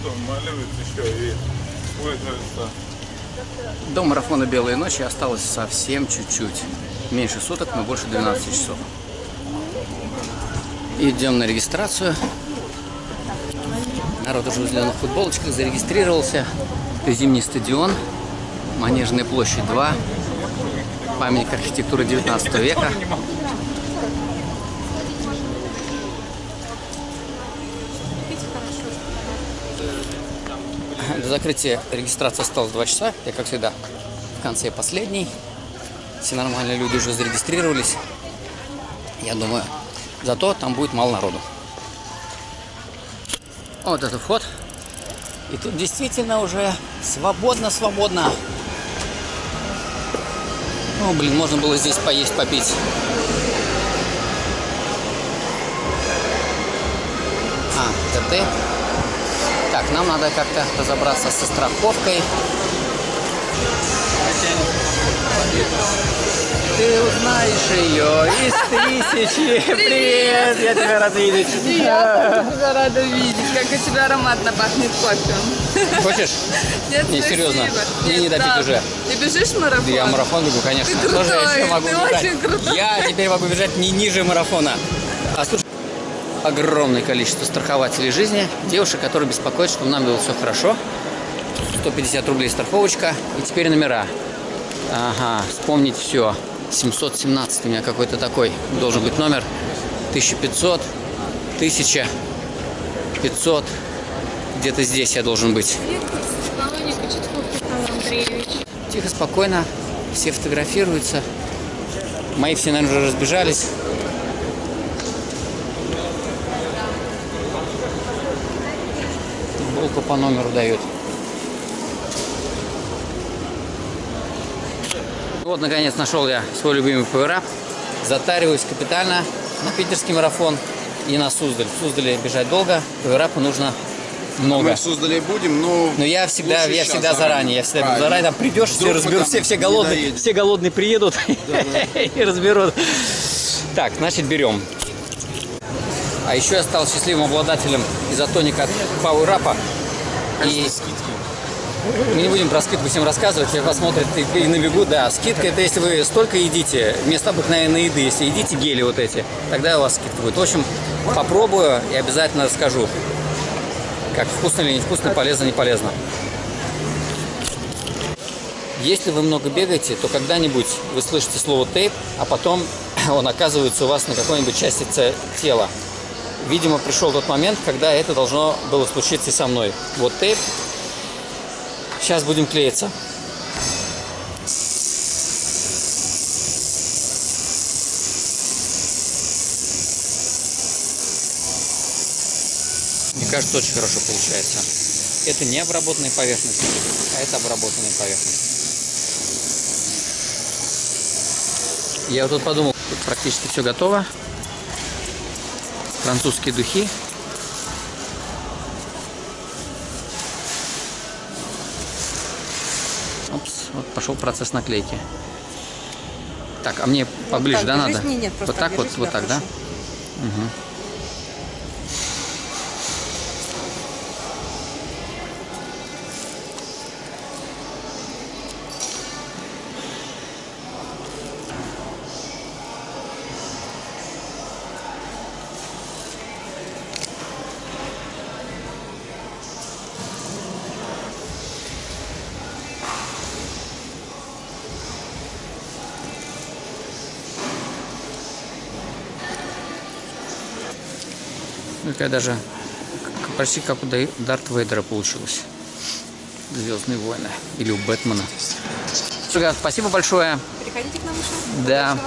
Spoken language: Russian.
что малюет еще и пользуется. До марафона «Белые ночи» осталось совсем чуть-чуть. Меньше суток, но больше 12 часов. Идем на регистрацию. Народ уже в зеленых футболочках зарегистрировался. Зимний стадион, Манежная площадь 2, памятник архитектуры 19 века. До закрытия регистрации осталось 2 часа. Я, как всегда, в конце последний. Все нормальные люди уже зарегистрировались. Я думаю, зато там будет мало народу. Вот это вход. И тут действительно уже свободно-свободно. Ну, блин, можно было здесь поесть, попить. А, ТТ. Так, нам надо как-то разобраться со страховкой. Ты узнаешь ее из тысячи. Привет, я тебя рад видеть. Я тебя рада видеть, как у тебя ароматно пахнет кофе. Хочешь? Нет, Не, серьезно. Мне не допить правда. уже. Ты бежишь в марафон? Я марафон бегу, конечно. Ты Тоже я крутой, еще могу ты бежать. очень крутой. Я теперь могу бежать не ниже марафона. А слушай, огромное количество страхователей жизни, девушек, которые беспокоят, что нам было все хорошо. 150 рублей страховочка. И теперь номера. Ага, вспомнить все. 717 у меня какой-то такой должен быть номер. 1500, 1000, 500. Где-то здесь я должен быть. Тихо, спокойно. Все фотографируются. Мои все, наверное, уже разбежались. Футболку по номеру дают. Вот, наконец, нашел я свой любимый пауэрап. Затариваюсь капитально на питерский марафон и на Суздаль. В Суздале бежать долго, пауэрапа нужно много. Мы в Суздале будем, но... Но я всегда, я всегда заранее, я всегда Правильно. заранее там придешь, все там все, все голодные, все голодные приедут и разберут. Так, значит берем. А еще я стал счастливым обладателем изотоника от Power Up. И мы не будем про скидку всем рассказывать, все посмотрят и, и набегут. Да, скидка это если вы столько едите, вместо обыкновенной еды, если едите гели вот эти, тогда у вас скидка будет. В общем, попробую и обязательно расскажу, как вкусно или невкусно, полезно, не полезно. Если вы много бегаете, то когда-нибудь вы слышите слово тейп, а потом он оказывается у вас на какой-нибудь части те- тела. Видимо, пришел тот момент, когда это должно было случиться со мной. Вот тейп. Сейчас будем клеиться. Мне кажется, очень хорошо получается. Это не обработанная поверхность, а это обработанная поверхность. Я вот тут подумал, практически все готово. Французские духи. Опс, вот пошел процесс наклейки. Так, а мне поближе, так да, надо? Не, нет, вот так вот, вот так, да? хорошо. Ну, Такая даже почти как у Дарт Вейдера получилось. Звездные войны. Или у Бэтмена. Спасибо большое. Приходите к нам еще. Да. Да.